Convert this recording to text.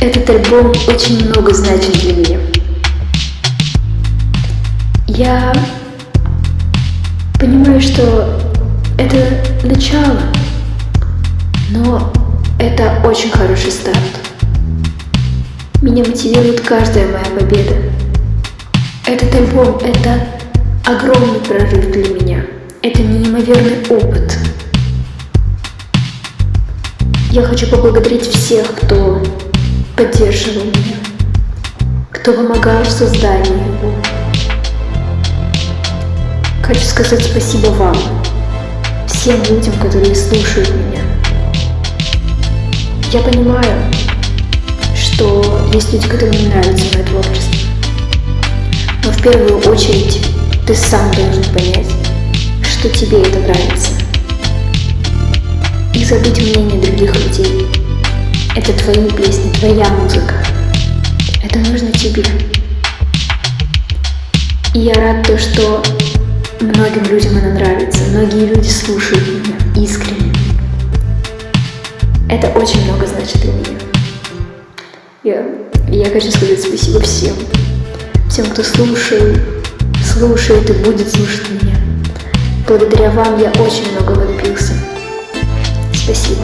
Этот альбом очень много значит для меня. Я понимаю, что это начало, но это очень хороший старт. Меня мотивирует каждая моя победа. Этот альбом — это огромный прорыв для меня. Это неимоверный опыт. Я хочу поблагодарить всех, кто поддерживал меня, кто помогал в создании его. Хочу сказать спасибо вам, всем людям, которые слушают меня. Я понимаю, что есть люди, которым не нравится мое творчество. Но в первую очередь ты сам должен понять, что тебе это нравится. И забыть мнение других людей. Это твои песни, твоя музыка. Это нужно тебе. И я рад то, что многим людям она нравится. Многие люди слушают меня искренне. Это очень много значит для меня. Я, я хочу сказать спасибо всем. Всем, кто слушает, слушает и будет слушать меня. Благодаря вам я очень многого добился. Спасибо.